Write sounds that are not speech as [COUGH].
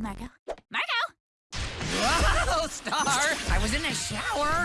margo margot [LAUGHS] Whoa, Star! I was in the shower.